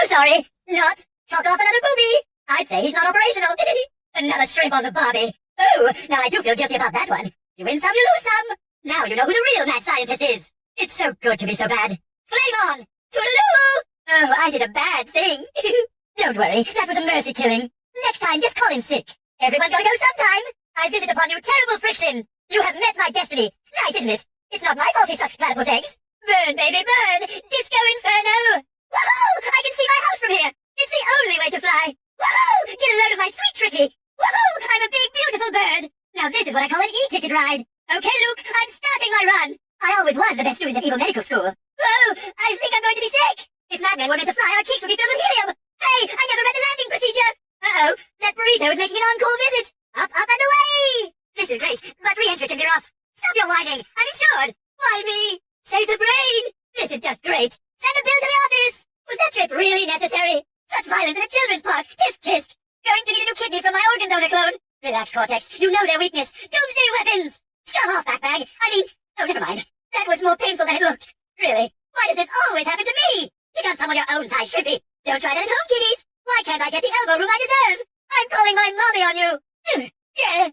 So sorry. Not. Chalk off another booby. I'd say he's not operational. another shrimp on the barbie. Oh, now I do feel guilty about that one. You win some, you lose some. Now you know who the real mad scientist is. It's so good to be so bad. Flame on! Toodaloo! Oh, I did a bad thing. Don't worry, that was a mercy killing. Next time, just call in sick. Everyone's gotta go sometime. I visit upon you terrible friction. You have met my destiny. Nice, isn't it? It's not my fault he sucks platypus eggs. Burn, baby, burn! Disco Inferno! Woohoo! I can see my house from here! It's the only way to fly! Woohoo! Get a load of my sweet tricky! Woohoo! I'm a big, beautiful bird! Now this is what I call an e-ticket ride! Okay, Luke, I'm starting my run! I always was the best student at Evil Medical School. Whoa! I think I'm going to be sick! If were meant to fly, our cheeks would be filled with helium! Hey! I never read the landing procedure! Uh-oh! That burrito is making an encore visit! Up, up, and away! This is great, but re-entry can be rough. Stop your whining! I'm insured! Why me? Save the brain! This is just great! Send a bill to the office! Was that trip really necessary? Such violence in a children's park! Tisk tisk! Going to need a new kidney from my organ donor clone! Relax, Cortex. You know their weakness. Doomsday weapons! Scum off, backbag! I mean... Oh, never mind. That was more painful than it looked. Really? Why does this always happen to me? Pick on someone your own size, Shrimpy. Don't try that at home, kiddies. Why can't I get the elbow room I deserve? I'm calling my mommy on you. Mm, yeah.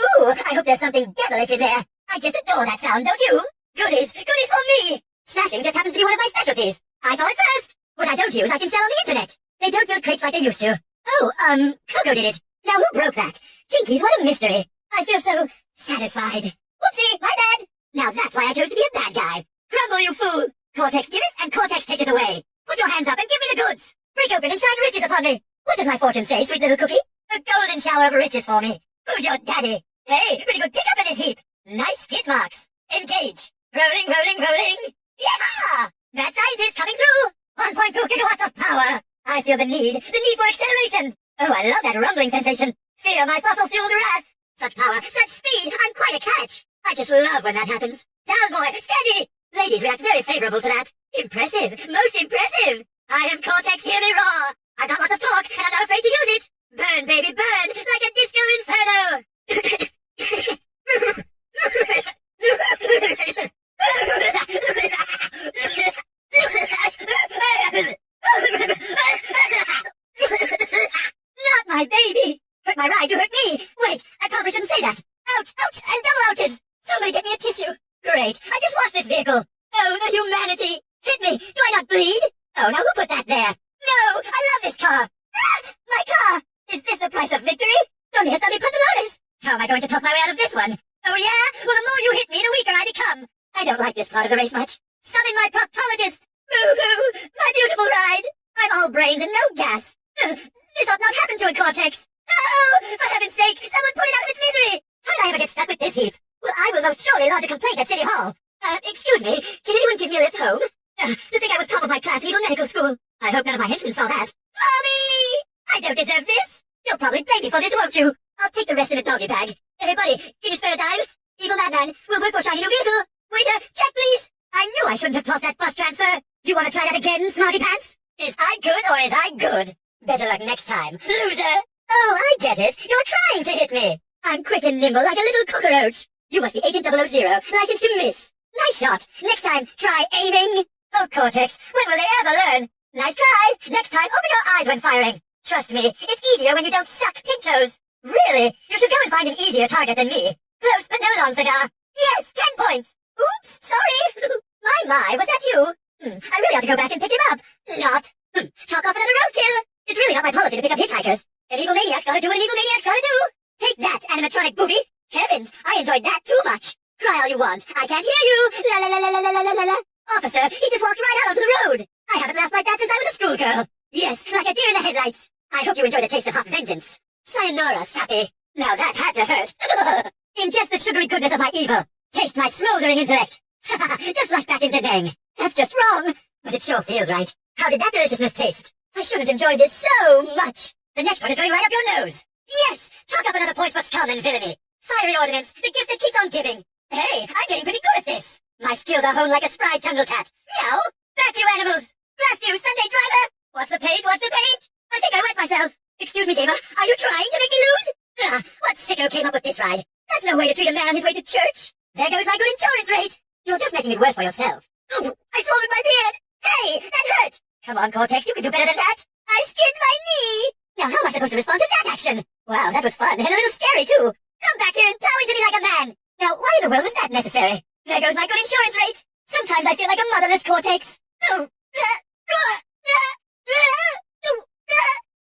Ooh, I hope there's something devilish in there. I just adore that sound, don't you? Goodies, goodies for me! Smashing just happens to be one of my specialties. I saw it first. What I don't use, I can sell on the internet. They don't build crates like they used to. Oh, um, Coco did it. Now who broke that? Jinkies, what a mystery. I feel so satisfied. Whoopsie, my bad. Now that's why I chose to be a bad guy. Crumble, you fool. Cortex giveth and Cortex taketh away. Put your hands up and give me the goods. Break open and shine riches upon me. What does my fortune say, sweet little cookie? A golden shower of riches for me. Who's your daddy? Hey, pretty good pickup in this heap. Nice skid marks. Engage. Rolling, rolling, rolling. Yeehaw! Mad scientist coming through. 1.2 gigawatts of power. I feel the need, the need for acceleration. Oh, I love that rumbling sensation. Fear my fossil-fueled wrath. Such power, such speed, I'm quite a catch. I just love when that happens. Down, boy, steady. Ladies react very favorable to that. Impressive, most impressive. I am Cortex, hear me roar. I got lots of talk, and I'm not afraid to use it. Burn, baby, burn, like a disco inferno. not my baby. Hurt my ride, you hurt me. Wait, I probably shouldn't say that. Ouch, ouch, and double ouches. Somebody get me a tissue. Great, I just washed this vehicle. Oh, the humanity. Hit me. Do I not bleed? Oh, now who put that there? No, I love this car. Ah, my car. Is this the price of victory? Donde está mi pantalones? How am I going to talk my way out of this one? Oh, yeah? Well, the more you hit me, the weaker I become. I don't like this part of the race much. Summon my proctologist. Boo-hoo, my beautiful ride. I'm all brains and no gas. Uh, this ought not happen to a Cortex. Oh, for heaven's sake, someone put it out of its misery. How did I ever get stuck with this heap? Well, I will most surely lodge a complaint at City Hall. Uh, excuse me, can anyone give me a lift home? Uh, to think I was top of my class in Evil Medical School. I hope none of my henchmen saw that. Mommy! I don't deserve this. You'll probably blame me for this, won't you? I'll take the rest in a doggy bag. Hey, buddy, can you spare a dime? Evil Madman, we'll work for shiny new vehicle. Waiter, check please. I knew I shouldn't have tossed that bus transfer. You want to try that again, smarty pants? Is I good or is I good? Better luck next time, loser. Oh, I get it. You're trying to hit me. I'm quick and nimble like a little cockroach. You must be Agent 000, licensed to miss. Nice shot. Next time, try aiming. Oh, Cortex, when will they ever learn? Nice try. Next time, open your eyes when firing. Trust me, it's easier when you don't suck pink toes. Really? You should go and find an easier target than me. Close, but no long cigar. Yes, ten points. Oops, sorry. my, my, was that you? Hmm, I really ought to go back and pick him up. Not. Hmm, chalk off another roadkill. It's really not my policy to pick up hitchhikers. An evil maniac's gotta do what an evil maniac's gotta do. Take that, animatronic booby. Heavens, I enjoyed that too much. Cry all you want. I can't hear you. La la la la la la la la la. Officer, he just walked right out onto the road. I haven't laughed like that since I was a schoolgirl. Yes, like a deer in the headlights. I hope you enjoy the taste of hot vengeance. Sayonara, Sappy. Now that had to hurt. Ingest the sugary goodness of my evil. Taste my smoldering intellect. just like back in Da Nang. That's just wrong. But it sure feels right. How did that deliciousness taste? I shouldn't enjoy this so much. The next one is going right up your nose. Yes! Chalk up another point for scum and villainy. Fiery ordinance, the gift that keeps on giving. Hey, I'm getting pretty good at this. My skills are honed like a spry jungle cat. Meow! Back you animals! Blast you, Sunday driver! Watch the paint, watch the paint! I think I wet myself. Excuse me, gamer, are you trying to make me lose? Ah, what sicko came up with this ride? That's no way to treat a man on his way to church. There goes my good insurance rate. You're just making it worse for yourself. Oh, I swallowed my beard! Hey, that hurt! Come on, Cortex, you can do better than that. I skinned my knee. Now, how am I supposed to respond to that action? Wow, that was fun and a little scary, too. Come back here and plow into me like a man. Now, why in the world was that necessary? There goes my good insurance rate. Sometimes I feel like a motherless Cortex. Oh. Uh, uh, uh, oh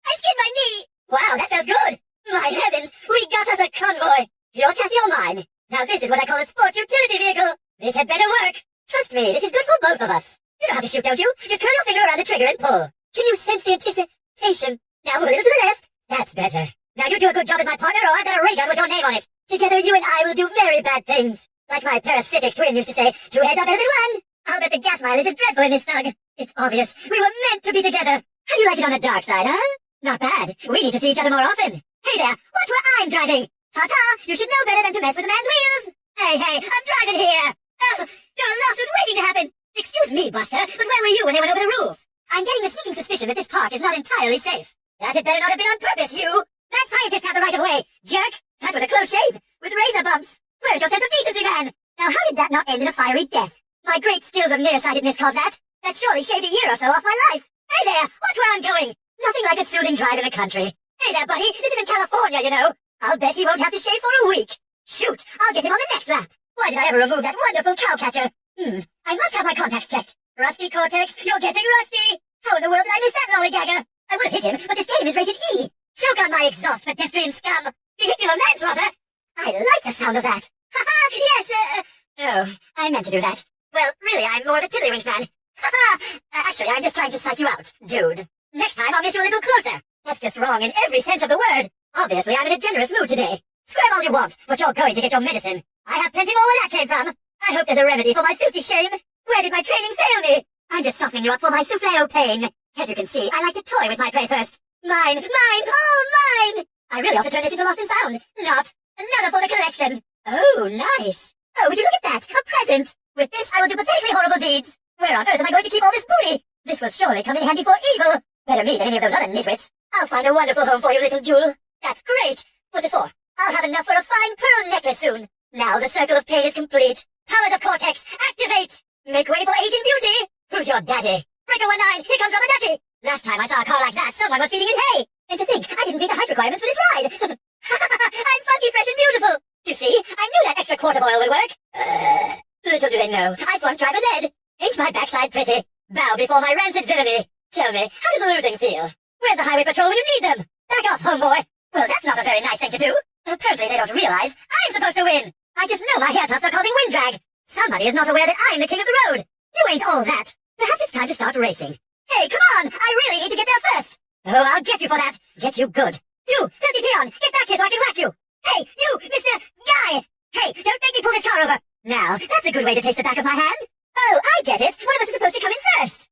I skinned my knee. Wow, that felt good. My heavens, we got us a convoy. Your chassis or mine. Now this is what I call a sports utility vehicle. This had better work. Trust me, this is good for both of us. You know how to shoot, don't you? Just curl your finger around the trigger and pull. Can you sense the anticipation? Now move a little to the left. That's better. Now you do a good job as my partner or I've got a ray gun with your name on it. Together you and I will do very bad things. Like my parasitic twin used to say, two heads are better than one. I'll bet the gas mileage is dreadful in this thug. It's obvious. We were meant to be together. How do you like it on the dark side, huh? Not bad. We need to see each other more often. Hey there, watch where I'm driving. Ta-ta, you should know better than to mess with a man's wheels. Hey, hey, I'm driving here. Oh, your lawsuit's waiting to happen. Excuse me, Buster, but where were you when they went over the rules? I'm getting the sneaking suspicion that this park is not entirely safe. That had better not have been on purpose, you! That scientist had the right of way, jerk! That was a close shave, with razor bumps. Where's your sense of decency, man? Now how did that not end in a fiery death? My great skills of nearsightedness caused that. That surely shaved a year or so off my life. Hey there, watch where I'm going. Nothing like a soothing drive in the country. Hey there, buddy, this isn't California, you know. I'll bet he won't have to shave for a week. Shoot, I'll get him on the next lap. Why did I ever remove that wonderful cowcatcher? Hmm, I must have my contacts checked. Rusty Cortex, you're getting rusty! How in the world did I miss that lollygagger? I would have hit him, but this game is rated E. Choke on my exhaust, pedestrian scum! Vehicular manslaughter! I like the sound of that. Ha ha! Yes, uh... Oh, I meant to do that. Well, really, I'm more of a tiddlywinks man. Ha ha! Uh, actually, I'm just trying to psych you out, dude. Next time, I'll miss you a little closer. That's just wrong in every sense of the word. Obviously, I'm in a generous mood today. Scram all you want, but you're going to get your medicine. I have plenty more where that came from. I hope there's a remedy for my filthy shame. Where did my training fail me? I'm just softening you up for my souffleo pain. As you can see, I like to toy with my prey first. Mine, mine, oh, mine! I really ought to turn this into lost and found. Not. Another for the collection. Oh, nice. Oh, would you look at that? A present. With this, I will do pathetically horrible deeds. Where on earth am I going to keep all this booty? This will surely come in handy for evil. Better me than any of those other nitwits. I'll find a wonderful home for you, little jewel. That's great. What's it for? I'll have enough for a fine pearl necklace soon. Now the circle of pain is complete. Powers of Cortex, activate! Make way for aging beauty! Who's your daddy? Breaker 19, here comes Ducky! Last time I saw a car like that, someone was feeding it hay! And to think, I didn't meet the height requirements for this ride! I'm funky, fresh, and beautiful! You see, I knew that extra quart of oil would work! Little do they know, I flunked driver's ed! Ain't my backside pretty? Bow before my rancid villainy! Tell me, how does losing feel? Where's the highway patrol when you need them? Back off, homeboy! Well, that's not a very nice thing to do. Apparently they don't realize I'm supposed to win. I just know my hair are causing wind drag. Somebody is not aware that I'm the king of the road. You ain't all that. Perhaps it's time to start racing. Hey, come on! I really need to get there first. Oh, I'll get you for that. Get you good. You, filthy peon, get back here so I can whack you. Hey, you, Mr. Guy! Hey, don't make me pull this car over. Now, that's a good way to taste the back of my hand. Oh, I get it. One of us is supposed to come in first.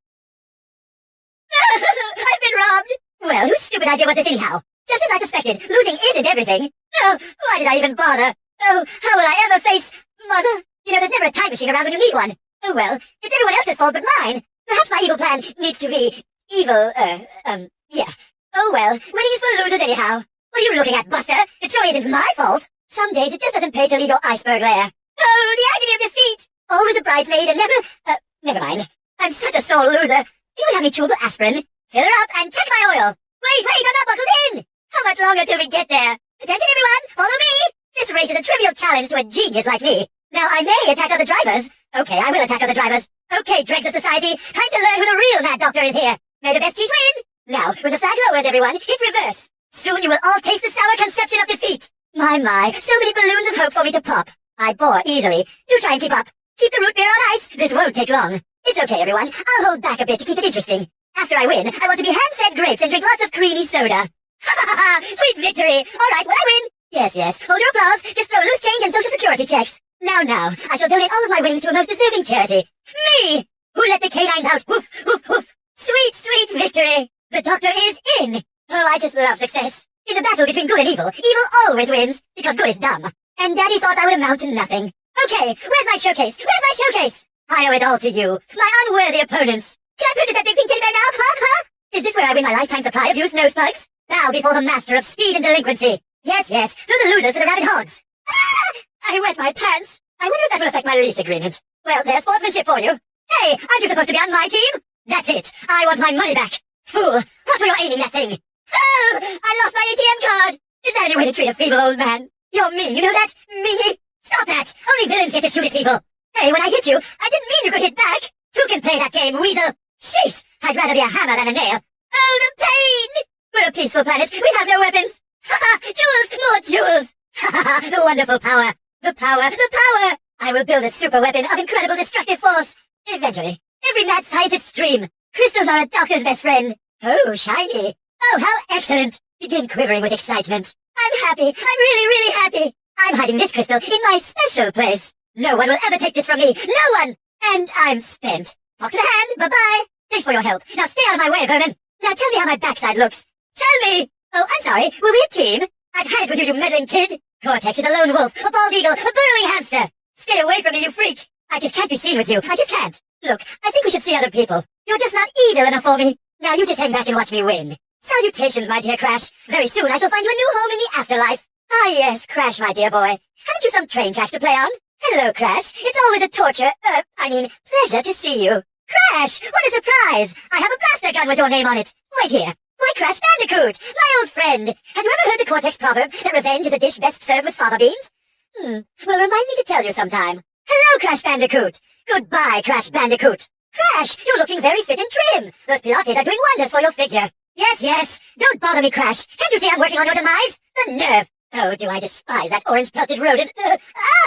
I've been robbed. Well, whose stupid idea was this anyhow? Just as I suspected, losing isn't everything. Oh, why did I even bother? Oh, how will I ever face Mother? You know, there's never a time machine around when you need one. Oh well, it's everyone else's fault but mine. Perhaps my evil plan needs to be evil, uh, um, yeah. Oh well, winning is for losers anyhow. What are you looking at, Buster? It surely isn't my fault. Some days it just doesn't pay to leave your iceberg lair. Oh, the agony of defeat! Always a bridesmaid and never, uh, never mind. I'm such a sore loser. You would have me chewable aspirin, fill her up, and check my oil. Wait, wait, I'm not buckled in! How much longer till we get there? Attention everyone, follow me! This race is a trivial challenge to a genius like me. Now I may attack other drivers. Okay, I will attack other drivers. Okay, dregs of society, time to learn who the real mad doctor is here. May the best cheat win! Now, when the flag lowers everyone, hit reverse. Soon you will all taste the sour conception of defeat. My, my, so many balloons of hope for me to pop. I bore easily. Do try and keep up. Keep the root beer on ice. This won't take long. It's okay, everyone. I'll hold back a bit to keep it interesting. After I win, I want to be hand-fed grapes and drink lots of creamy soda. Ha ha ha! Sweet victory! All right, will I win? Yes, yes. Hold your applause. Just throw loose change and social security checks. Now, now, I shall donate all of my winnings to a most deserving charity. Me! Who let the canines out? Woof, woof, woof. Sweet, sweet victory. The doctor is in. Oh, I just love success. In the battle between good and evil, evil always wins, because good is dumb. And Daddy thought I would amount to nothing. Okay, where's my showcase? Where's my showcase? I owe it all to you, my unworthy opponents. Can I purchase that big pink teddy bear now, huh, huh? Is this where I win my lifetime supply of used nose plugs? Bow before the master of speed and delinquency. Yes, yes, throw the losers to the rabid hogs. Ah! I wet my pants. I wonder if that will affect my lease agreement. Well, there's sportsmanship for you. Hey, aren't you supposed to be on my team? That's it. I want my money back. Fool, what were you aiming that thing? Oh, I lost my ATM card. Is there any way to treat a feeble old man? You're mean, you know that? Meanie? Stop that. Only villains get to shoot at people. Hey, when I hit you, I didn't mean you could hit back. Two can play that game, weasel. Jeez, I'd rather be a hammer than a nail. Oh, the pain! Peaceful planet. We have no weapons. Ha ha! Jewels! More jewels! Ha ha ha! The wonderful power! The power! The power! I will build a super weapon of incredible destructive force. Eventually. Every mad scientist's dream. Crystals are a doctor's best friend. Oh, shiny. Oh, how excellent. Begin quivering with excitement. I'm happy. I'm really, really happy. I'm hiding this crystal in my special place. No one will ever take this from me. No one! And I'm spent. Talk to the hand. Bye-bye. Thanks for your help. Now stay out of my way, vermin. Now tell me how my backside looks. Tell me! Oh, I'm sorry. Were we a team? I've had it with you, you meddling kid. Cortex is a lone wolf, a bald eagle, a burrowing hamster. Stay away from me, you freak. I just can't be seen with you. I just can't. Look, I think we should see other people. You're just not evil enough for me. Now you just hang back and watch me win. Salutations, my dear Crash. Very soon I shall find you a new home in the afterlife. Ah, yes, Crash, my dear boy. Haven't you some train tracks to play on? Hello, Crash. It's always a torture, uh, I mean, pleasure to see you. Crash, what a surprise! I have a blaster gun with your name on it. Wait here. Why, Crash Bandicoot, my old friend. Have you ever heard the Cortex proverb that revenge is a dish best served with fava beans? Hmm, well, remind me to tell you sometime. Hello, Crash Bandicoot. Goodbye, Crash Bandicoot. Crash, you're looking very fit and trim. Those Pilates are doing wonders for your figure. Yes, yes. Don't bother me, Crash. Can't you see I'm working on your demise? The nerve. Oh, do I despise that orange-pelted rodent.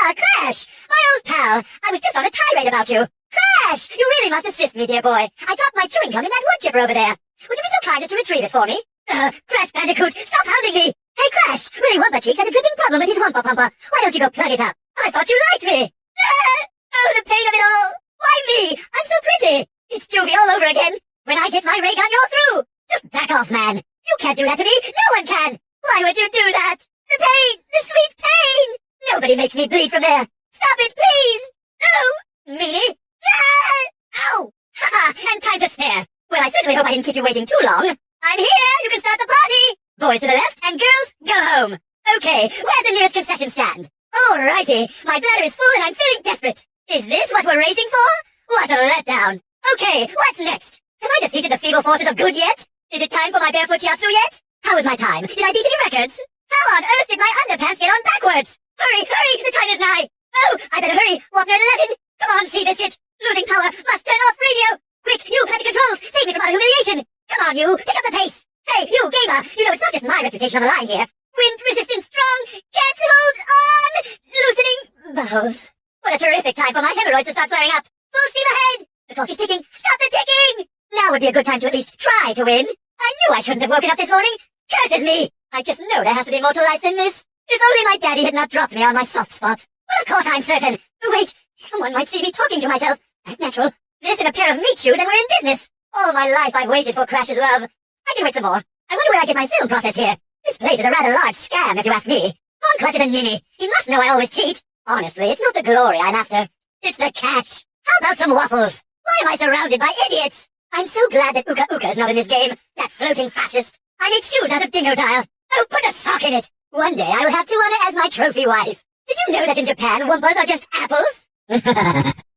Ah, Crash! My old pal. I was just on a tirade about you. Crash! You really must assist me, dear boy. I dropped my chewing gum in that wood chipper over there. Would you be so kind as to retrieve it for me? Uh, Crash Bandicoot, stop hounding me! Hey, Crash! Willy Wumpa-Cheeks has a dripping problem with his Wumpa Pumper. Why don't you go plug it up? I thought you liked me! Oh, the pain of it all! Why me? I'm so pretty! It's Juvie all over again! When I get my ray gun, you're through! Just back off, man! You can't do that to me! No one can! Why would you do that? The pain! The sweet pain! Nobody makes me bleed from there! Stop it, please! No! Meanie! Ah! Ow! Ha ha! And time to spare! Well, I certainly hope I didn't keep you waiting too long. I'm here! You can start the party! Boys to the left, and girls, go home! Okay, where's the nearest concession stand? Alrighty, my bladder is full and I'm feeling desperate. Is this what we're racing for? What a letdown. Okay, what's next? Have I defeated the feeble forces of good yet? Is it time for my barefoot shiatsu yet? How was my time? Did I beat any records? How on earth did my underpants get on backwards? Hurry, hurry, the time is nigh! Oh, I better hurry, Wapner 11! Come on, Seabiscuit! Losing power, must turn off radio! Quick, you, at the controls, save me from utter humiliation! Come on, you, pick up the pace! Hey, you, gamer, you know it's not just my reputation on the line here. Wind resistance strong, can't hold on! Loosening bowels. What a terrific time for my hemorrhoids to start flaring up! Full steam ahead! The clock is ticking, stop the ticking! Now would be a good time to at least try to win. I knew I shouldn't have woken up this morning. Curses me! I just know there has to be more to life than this. If only my daddy had not dropped me on my soft spot. Well, of course I'm certain. Wait, someone might see me talking to myself. Act natural. This in a pair of meat shoes and we're in business. All my life I've waited for Crash's love. I can wait some more. I wonder where I get my film processed here. This place is a rather large scam, if you ask me. Von Clutch is a ninny. He must know I always cheat. Honestly, it's not the glory I'm after. It's the cash. How about some waffles? Why am I surrounded by idiots? I'm so glad that Uka Uka is not in this game. That floating fascist. I made shoes out of Dingodile. Oh, put a sock in it. One day I will have Tawna as my trophy wife. Did you know that in Japan, Wumpas are just apples?